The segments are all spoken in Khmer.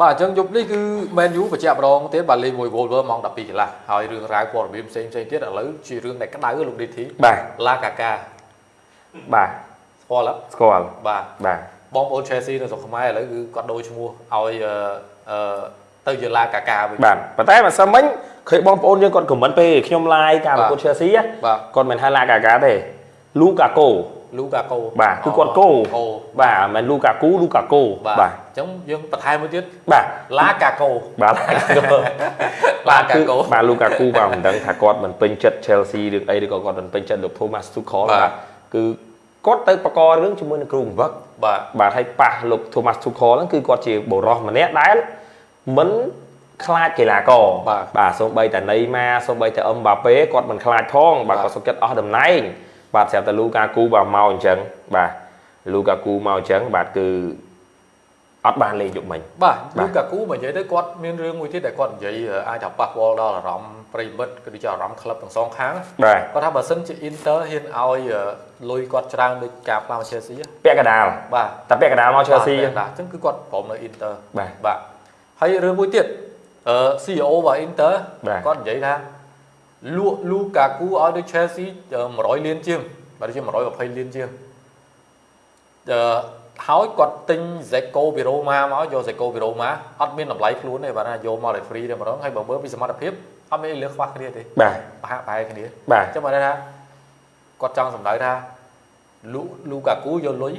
បាទអញ្ចឹងយប់នេះគឺ Man U បញ្ជាក់ម្ដងទៀតបាទលេងមួយ Wolver ម៉ោង12កន្លះហើយរឿងរ៉ាវព័ត៌មានផ្សេងផ្សេងទៀតឥឡូវជារឿងដែលក្តៅលោក DT បាទឡាកាកាបាទស្គាល់អត់ស្គាល់បាទបាទបងប្អូន Chelsea នៅស្រុកខ្មែរឥឡូវគឺគាត់ដូរឈ្មោះឲ្យអឺអឺទៅជាឡាកាកាវិញបាទប៉ុន្តែមិនសិនមិញឃើញបងប្អូនយើងគាត់ខមមិនពេលខ្ញុំ live ការប្រកួត Chelsea ណាបាទគាត់មិនហៅឡាកាកាទេ Lukaku លូកាកូបាទគឺគាត់គោកូបាទមិនមែន Lukaku Lukaku បាទបាទអញ្ចឹងយើងបន្ថែមមួយទៀតបាទឡាកាកូបាទឡាកាកូបាទ Lukaku បាទមិនដឹងថាគាត់មិនពេញចិត្ត Chelsea ឬអីឬក៏គាត់មិនពេញចិត្តលោក Thomas Tuchel បាទបាទគឺគាត់ទៅបកករឿងជាមួយនឹងគ្រូបង្វឹកបាទបាទហើយប៉ះលោក Thomas Tuchel ហ្នឹងគឺគាត់ជាបុរសម្នាក់ដែលមិនខ្លាចកីឡាករបាទបាទសូម្បីតែណេម៉ាសូម្បីតែអឹមបាប៉េគាត់មិនខ្លាចផងបាទបាទគាត់សុខចិត្តអស់តំណែង បាទស្រាប់តែ Lukaku បាទមកអញ្ចឹងបាទ Lukaku មកអញ្ចឹងបាទគឺអត់បានលេងយប់មិញបាទបាទលូកាគូមកនិយាយទៅគាត់មានរឿងមួយទៀតដែលគាត់និយាយអាចថាប៉ះពាល់ដល់អារម្មណ៍ប្រិយមិត្តក៏ដូចជាអារម្មណ៍ក្លឹបទាំងសងខាងបាទគាត់ថាបើសិនជា Inter ហ៊ានឲ្យលុយគាត់ច្រើនដូចការផ្លាស់មក Chelsea ហ៎ពាក់កណ្ដាលបាទតែពាក់កណ្ដាលមក Chelsea បាទបាទអញ្ចឹងគឺគាត់ព្រមនៅ Inter បាទបាទហើយរឿងមួយទៀតអឺ CEO របស់ Inter បាទគាត់និយាយថា លក់ Lukaku ឲ្យដូច Chelsea 100លានជាងបាទដូចជា120លានជាងអឺហើយគាត់ទិញ Zeko Viroma មកយក Zeko Viroma អត់មានតម្លៃខ្លួនទេបាទណាយកមកឲ្យ free តែម្ដងហើយបើមើលពីសមត្ថភាពអត់មានអីលើខ្វះគ្នាទេបាទប្រហាក់ប្រហែលគ្នាបាទអញ្ចឹងមកថាគាត់ចង់សម្ដៅថាលូលូកាគូយកលុយ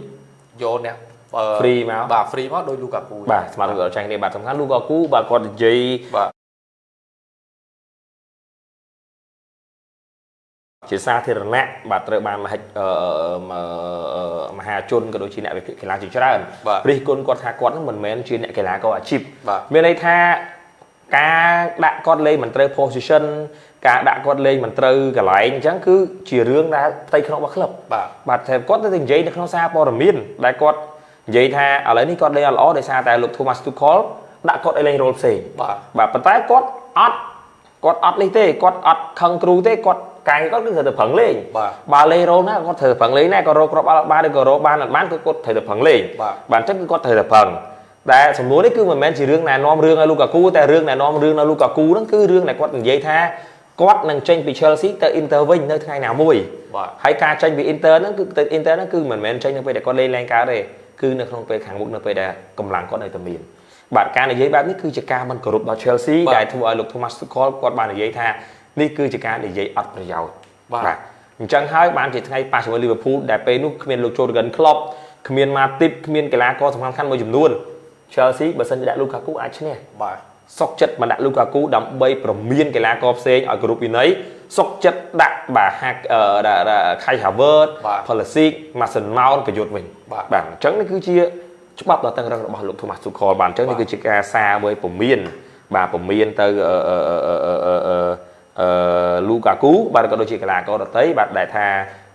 យកអ្នកអឺ free មកបាទ free មកដោយលូកាគូបាទស្មារតីគាត់ចាញ់គ្នាបាទសំខាន់ Lukaku បាទគាត់និយាយ ជាសាធារណៈបាទត្រូវបានមហិច្ឆអឺអឺមហាជនក៏ដូចជាអ្នកវិភាគកីឡាជាច្រើនបាទរិះគន់គាត់ថាគាត់នឹងមិនមែនជាអ្នកកីឡាករអាជីពបាទមានន័យថាការដាក់គាត់លេងមិនត្រូវ position ការដាក់គាត់លេងមិនត្រូវកន្លែងអញ្ចឹងគឺជារឿងដែលផ្ទៃក្នុងរបស់ក្លឹបបាទបាទតែគាត់ទៅតែនិយាយនៅក្នុងសារព័ត៌មានដែលគាត់និយាយថាឥឡូវនេះគាត់លេងអត់ល្អដោយសារតែលោក Thomas Tuchel ដាក់គាត់ឲ្យលេងរ៉ូលផ្សេងបាទបាទប៉ុន្តែគាត់អត់គាត់អត់នេះទេគាត់អត់ខឹងគ្រូទេគាត់ កាយគាត់គឺត្រូវតែប្រឹងលេងបាទបើលេងរ៉ូលណាគាត់ត្រូវតែប្រឹងលេងដែរក៏រកគ្រាប់បាល់បានឬក៏រកបានអត់បានគឺគាត់ត្រូវតែប្រឹងលេងបាទបាទអញ្ចឹងគឺគាត់ត្រូវតែប្រឹងតែសំណួរនេះគឺមិនមែនជារឿងណែនាំរឿងឲ្យលូកាគូតែរឿងណែនាំរឿងនៅលូកាគូហ្នឹងគឺរឿងដែលគាត់និយាយថាគាត់នឹងចេញពី Chelsea ទៅ Inter វិញនៅថ្ងៃណាមួយបាទហើយការចេញពី Inter ហ្នឹងគឺទៅ Inter ហ្នឹងគឺមិនមែនចេញនៅពេលដែលគាត់លេងឡើងកើតទេគឺនៅក្នុងពេលខាងមុខនៅពេលដែលកម្លាំងគាត់នៅតែមានបាទការនិយាយបែបនេះគឺជាការមិនគោរពដល់ Chelsea បាទដែលធ្វើឲ្យលោក Thomas Tuchel គាត់បាននិយាយថា នេះគឺជាការនិយាយអត់ប្រយោជន៍បាទអញ្ចឹងហើយបានជាថ្ងៃប៉ះជាមួយ Liverpool ដែលពេលនោះគ្មានលោក Jurgen Klopp គ្មាន Matip គ្មានកីឡាករសំខាន់ៗមួយចំនួន Chelsea បើសិនជាដាក់ Lukaku អាចឈ្នះបាទសុកចិត្តមកដាក់ Lukaku ដើម្បីប្រមានកីឡាករផ្សេងឲ្យគ្រប់វិន័យសុកចិត្តដាក់បាទហាក់អឺដាក់ដាក់ Kai Havertz បាទ Pulisic Mason Mount ប្រយុទ្ធវិញបាទបាទអញ្ចឹងនេះគឺជាច្បាប់ដ៏តឹងរឹងរបស់លោក Thomas Tuchel បាទអញ្ចឹងនេះបាទគឺជាការសារមួយពមៀនបាទពមៀនទៅអឺអឺអឺអឺ អឺអឺអឺ Lukaku បាទក៏ដូចជាកីឡាករដទៃបាទដែលថា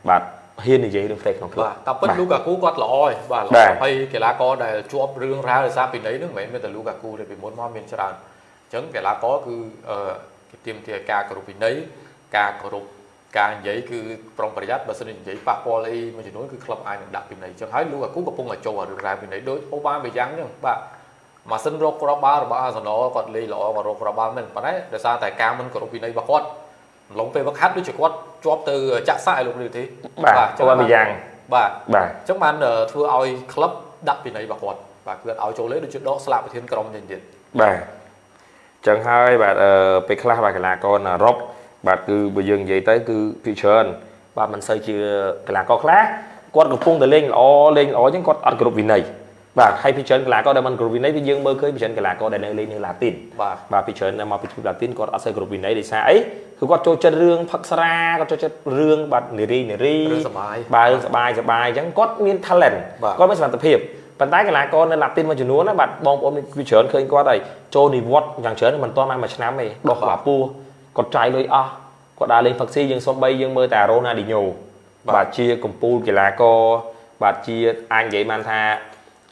បាទហ៊ាននិយាយរឿងផ្ទៃក្នុងក្លឹបបាទតាមពិតបាទលូកាគូគាត់ល្អហើយបាទល្អបាទហើយកីឡាករដែលជាប់រឿងរ៉ាវដោយសារពីណីហ្នឹងមិនមែនមានតែលូកាគូទេពីមុនមកមានច្រើនអញ្ចឹងកីឡាករគឺអឺគេទាមទារការគោរពវិន័យការគោរពការនិយាយគឺប្រុងប្រយ័ត្នបើសិនជានិយាយប៉ះពាល់អីមួយចំនួនគឺក្លឹបអាចនឹងដាក់ពីណីអញ្ចឹងហើយលូកាគូកំពុងតែចូលអារឿងរ៉ាវពីណីដូចអូបាមេយ៉ាងអញ្ចឹងបាទ ម៉ាស៊ីនរកគ្រាប់បាល់របស់អាសណលគាត់លេងល្អគាត់រកគ្រាប់បាល់មែនប៉ុន្តែដោយសារតែការមិនគោរពវិន័យរបស់គាត់អំឡុងពេលវឹកហាត់ដូចជាគាត់ជាប់ទៅចាក់សាក់ឲ្យលោកនេះទេបាទចឹងអូបាមេយ៉ាងបាទបាទអញ្ចឹងបានអឺធ្វើឲ្យក្លឹបដាក់ពិន័យរបស់គាត់បាទគឺអត់ឲ្យចូលលេងដូចជាដកស្លាកប្រធានក្រុមចេញទៀតបាទអញ្ចឹងហើយបាទអឺពេលខ្លះបាទកីឡាករនៅអឺរ៉ុបបាទគឺបើយើងនិយាយទៅគឺភាគច្រើនបាទមិនសូវជាកីឡាករខ្លះគាត់កំពុងតែលេងល្អលេងល្អអញ្ចឹងគាត់អត់គ្រប់វិន័យ បាទហើយភាគច្រើនកីឡាករដែលមិនគ្រប់វិន័យគឺយើងមើលឃើញភាគច្រើនកីឡាករដែលនៅលេងនៅឡាទីនបាទបាទភាគច្រើននៅមកពីទ្វីបឡាទីនគាត់អត់សូវគ្រប់វិន័យដោយសារអីគឺគាត់ចូលចិត្តរឿងផឹកស្រាគាត់ចូលចិត្តរឿងបាទនារីនារីរឿងសប្បាយបាទរឿងសប្បាយសប្បាយអញ្ចឹងគាត់មាន talent បាទគាត់មានសមត្ថភាពប៉ុន្តែកីឡាករនៅឡាទីនមួយចំនួនណាបាទបងប្អូនវាច្រើនឃើញគាត់ហើយចូលនិវត្តន៍យ៉ាងច្រើនមិនទាន់បានមួយឆ្នាំទេដោះក្បាលពោះគាត់ចាយលុយអស់គាត់ដើរលេងផឹកស៊ីយើងសំបីយើងមើលតែរ៉ូណាឌីញ៉ូបាទបាទជាកំពូលកីឡាករបាទជាអាចនិយាយបានថា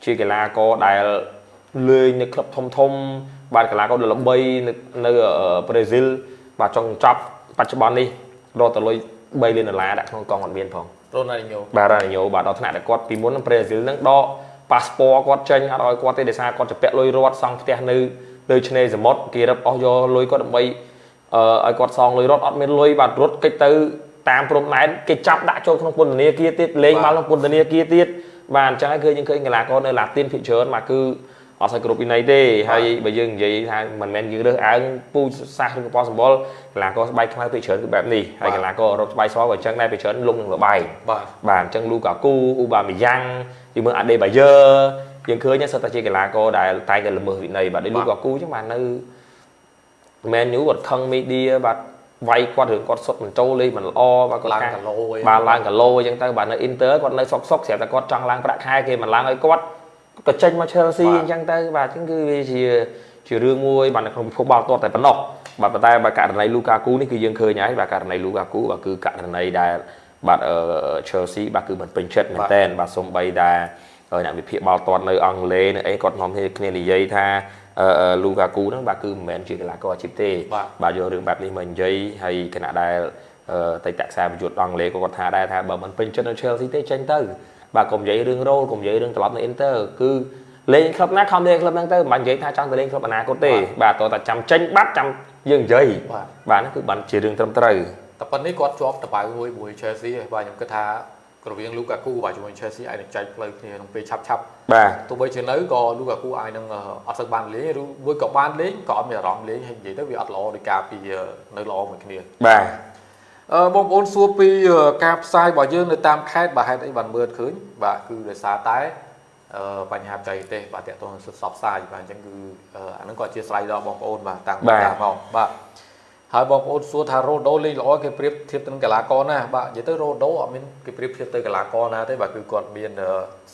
ជាកីឡាករដែលលេងនៅក្លឹបធំធំ បាទកីឡាករដ៏ល្បីនៅនៅអឺប្រេស៊ីលបាទចង់ចប់បច្ចុប្បន្ននេះរកទៅលុយ3លានដុល្លារដាក់ក្នុងកងអត់មានផងរ៉ូណាល់ឌីញ៉ូបាទរ៉ានីញ៉ូបាទដល់ថ្នាក់ដែលគាត់ពីមុននឹងប្រេស៊ីលនឹងដក passport គាត់ចេញអត់ឲ្យគាត់ទេដោយសារគាត់ជាពាក់លុយរត់សង់ផ្ទះនៅលើឆ្នេរសមុទ្រគេរឹបអស់យកលុយគាត់ដើម្បីអឺឲ្យគាត់សងលុយរត់អត់មានលុយបាទរត់កិច្ចទៅតាមព្រំដែនគេចាប់ដាក់ចូលក្នុងពន្ធនាគារទៀតលេងមកក្នុងពន្ធនាគារទៀត បាទអញ្ចឹងហើយគឺយើងឃើញកីឡាករនៅឡាទីនភាគច្រើនបាទគឺអត់សូវគ្រប់វិន័យទេហើយបើយើងនិយាយថាមិនមែនយើងរើសអើងពូជសាសឬក៏ប៉សម្បុរកីឡាករស្បែកខ្មៅភាគច្រើនគឺបែបនេះហើយកីឡាករអឺរ៉ុបស្បែកសក៏អញ្ចឹងដែរភាគច្រើនលងនឹងលបែងបាទបាទអញ្ចឹងលូកាគូអ៊ូបាមីយ៉ាងយើងមើលអាដេបាយើយើងឃើញហ្នឹងសុទ្ធតែជាកីឡាករដែលតែងតែល្មើសវិន័យបាទដូចលូកាគូអញ្ចឹងបាទនៅមែនយូគាត់ខឹងមីឌាបាទ វាយគាត់រឿងគាត់សុទ្ធមិនចូលលេងមិនល្អបាទគាត់ឡើងកាគីឡូអីបាទឡើងគីឡូអញ្ចឹងទៅបាទនៅអ៊ីនទ័រគាត់នៅសុកសុកស្រាប់តែគាត់ចង់ឡើងប្រាក់ខែគេមិនឡើងឲ្យគាត់ក៏ចេញមក Chelsea អញ្ចឹងទៅបាទអញ្ចឹងគឺវាជាជារឿងមួយបាទនៅក្នុងពិភពបាល់ទាត់តែប៉ុណ្ណោះបាទប៉ុន្តែបាទករណី Lukaku នេះគឺយើងឃើញហើយបាទករណី Lukaku បាទគឺករណីដែលបាទអឺ Chelsea បាទគឺមិនពេញចិត្តមែនតើបាទសូម្បីតែអ្នកវិភាគបាល់ទាត់នៅអង់គ្លេសនៅអីគាត់នាំគ្នានិយាយថា អឺ Lukaku ហ្នឹងបាទគឺមិនមែនជាកីឡាករអាជីពទេបាទបាទយករឿងបែបនេះមកនិយាយហើយគណៈដែលអឺតេតខ្សែប្រយុទ្ធអង់គ្លេសក៏គាត់ថាដែរថាបើមិនពេញចិត្តនៅ Chelsea ទេចេញទៅបាទកុំនិយាយរឿងរ៉ូលកុំនិយាយរឿងត្រឡប់នៅ Inter គឺលេងក្លឹបណាខំលេងក្លឹបហ្នឹងទៅមិនបាច់និយាយថាចង់ទៅលេងក្លឹបអនាគតទេបាទតោះតែចាំចេញបាត់ចាំយើងនិយាយបាទបាទហ្នឹងគឺបានជារឿងត្រឹមត្រូវតែប៉ុណ្នេះគាត់ជាប់តបៅមួយមួយ Chelsea ហើយបាទខ្ញុំគិតថា រវាង Lukaku បាទជាមួយ Chelsea អាចនឹងចែកផ្លូវគ្នាក្នុងពេលឆាប់ឆាប់បាទទោះបីជានៅក៏ Lukaku អាចនឹងអត់សូវបានលេងឬមួយក៏បានលេងក៏អត់មានអារម្មណ៍លេងហើយនិយាយទៅវាអត់ល្អដោយការពីនៅល្អមួយគ្នាបាទអឺបងប្អូនសួរពីការផ្សាយរបស់យើងនៅតាមខេត្តបាទហេតុអីបានមើលឃើញបាទគឺដោយសារតែអឺបញ្ហាបច្ចេកទេសបាទតកតងនឹងសិទ្ធិសបផ្សាយបាទអញ្ចឹងគឺអាហ្នឹងក៏អធិស្ឋានដល់បងប្អូនបាទតាំងពីតាមមកបាទ ហើយបងប្អូនសួរថារ៉ូដូលេងល្អគេប្រៀបធៀបទៅនឹងកីឡាករណាបាទនិយាយទៅរ៉ូដូអត់មានគេប្រៀបធៀបទៅកីឡាករណាទេបាទគឺគាត់មាន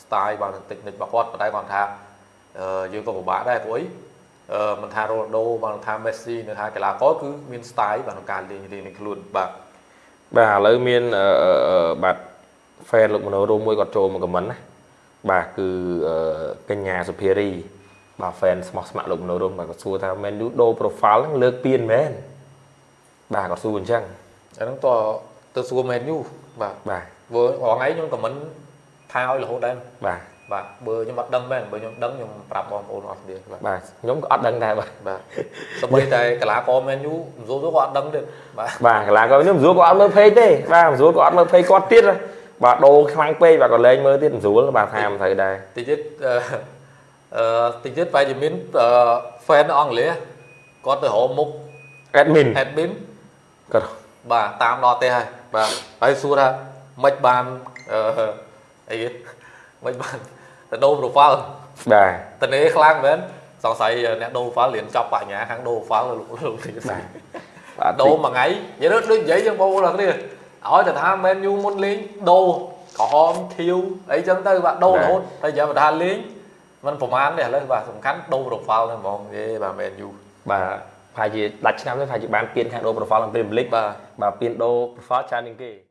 style បាទនឹងតិចនិចរបស់គាត់ប៉ុន្តែគាត់ថាអឺយើងក៏ពិបាកដែរព្រោះអីអឺមិនថារ៉ូដូបាទមិនថាមេស៊ីនៅថាកីឡាករគឺមាន style បាទក្នុងការលេងលេងនៃខ្លួនបាទបាទឥឡូវមានអឺអឺអឺបាទ fan លោកមនោរួមមួយគាត់ចូលមកខមមិនណាបាទគឺអឺកញ្ញាសុភារីបាទ fan ស្មោះស្ម័គ្រលោកមនោរួមបាទគាត់សួរថាមែនយូដូ profile ហ្នឹងលើកពៀនមែន បាទគាត់សួរអញ្ចឹងអាហ្នឹងតើទៅសួរមែនយូបាទបាទព្រោះរងថ្ងៃខ្ញុំខមមិនថាឲ្យរហូតដែរបាទបាទបើខ្ញុំអត់ដឹងមែនបើខ្ញុំដឹងខ្ញុំប្រាប់បងប្អូនអស់គ្នាបាទបាទខ្ញុំក៏អត់ដឹងដែរបាទបាទសម្បីតែកីឡាករមែនយូមិនសូវទៅក៏អត់ដឹងទៀតបាទបាទកន្លងក៏ខ្ញុំស្រួលក៏អត់មើល page ទេបាទស្រួលក៏អត់មើល page គាត់ទៀតបាទដូរខ្លាំងពេកបាទក៏លែងមើលទៀតស្រួលបាទថាមិនត្រូវដែរតិចទៀតអឺអឺតិចទៀតបែរជាមានអឺ fan អង់គ្លេសគាត់ទៅរកមុខ admin admin គាត់បាទតាមដល់ទេហើយបាទហើយសួរថាមិនបានអឺអីគេមិនបានទៅដូរ profile បាទតនេខ្លាំងមែនសង្ស័យអ្នកដូរ profile រៀនចប់បញ្ញាខាងដូរ profile លោកលោកនេះបាទបាទដូរមួយថ្ងៃនិយាយទៅដូចនិយាយយើងបងប្អូនអរគ្នាឲ្យតែថាមែនយូមុនលេងដូរក្រហមខៀវអីចឹងទៅបាទដូររហូតតែចាំបើថាលេងมันប្រហែលទេឥឡូវបាទសំខាន់ដូរ profile ហ្នឹងហ្មងយេបាទមែនយូបាទ ប្រហែលជាដាច់ឆ្នាំនេះប្រហែលជាបានពៀនខាងដូរ profile ក្នុង Premier League បាទបាទពៀនដូរ profile ច្រើនជាងគេ